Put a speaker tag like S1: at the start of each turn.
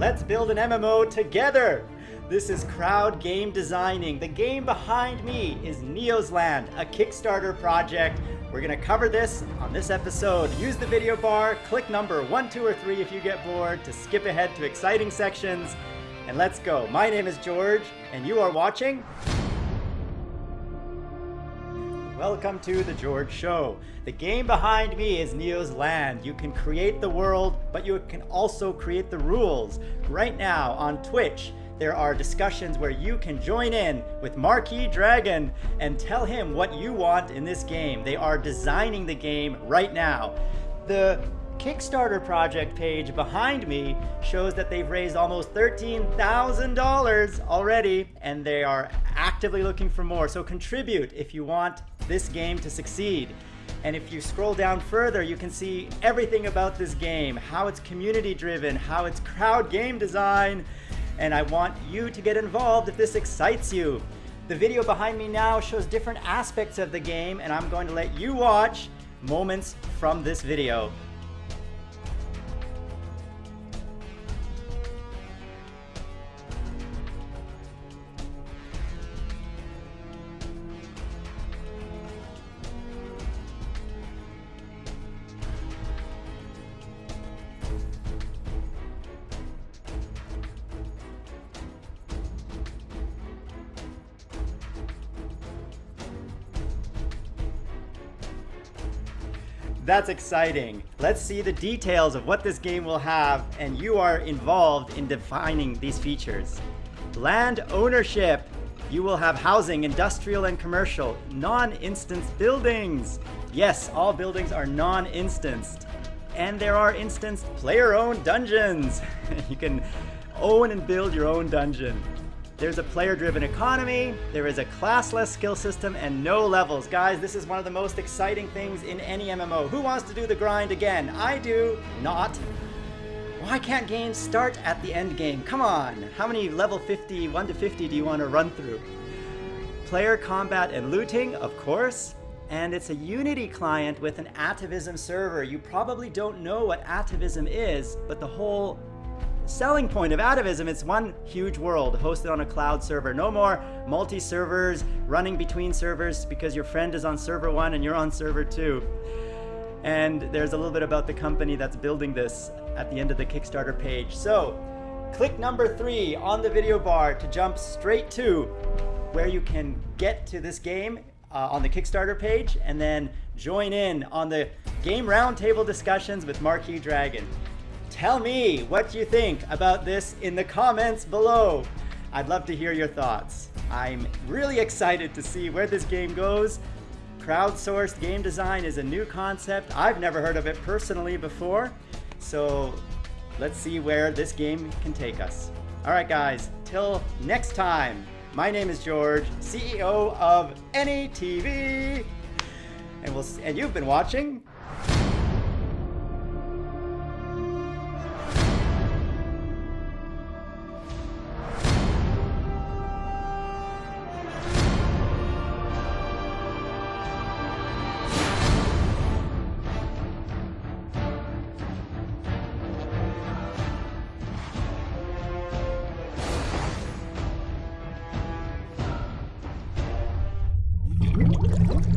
S1: Let's build an MMO together. This is Crowd Game Designing. The game behind me is Neo's Land, a Kickstarter project. We're gonna cover this on this episode. Use the video bar, click number one, two, or three if you get bored to skip ahead to exciting sections. And let's go. My name is George, and you are watching Welcome to The George Show. The game behind me is Neo's Land. You can create the world, but you can also create the rules. Right now on Twitch, there are discussions where you can join in with Marquis Dragon and tell him what you want in this game. They are designing the game right now. The Kickstarter project page behind me shows that they've raised almost $13,000 already and they are actively looking for more. So contribute if you want this game to succeed. And if you scroll down further, you can see everything about this game, how it's community driven, how it's crowd game design, and I want you to get involved if this excites you. The video behind me now shows different aspects of the game and I'm going to let you watch moments from this video. That's exciting. Let's see the details of what this game will have, and you are involved in defining these features. Land ownership. You will have housing, industrial and commercial, non-instance buildings. Yes, all buildings are non-instanced. And there are instanced player-owned dungeons. you can own and build your own dungeon. There's a player-driven economy, there is a classless skill system, and no levels. Guys, this is one of the most exciting things in any MMO. Who wants to do the grind again? I do. Not. Why can't games start at the end game? Come on. How many level 50, 1 to 50 do you want to run through? Player combat and looting, of course. And it's a Unity client with an Atavism server. You probably don't know what Atavism is, but the whole selling point of Atavism, it's one huge world hosted on a cloud server. No more multi-servers running between servers because your friend is on server one and you're on server two. And there's a little bit about the company that's building this at the end of the Kickstarter page. So click number three on the video bar to jump straight to where you can get to this game uh, on the Kickstarter page and then join in on the game roundtable discussions with Marquis Dragon. Tell me what you think about this in the comments below. I'd love to hear your thoughts. I'm really excited to see where this game goes. Crowdsourced game design is a new concept. I've never heard of it personally before. So let's see where this game can take us. All right, guys, till next time. My name is George, CEO of AnyTV. And, we'll, and you've been watching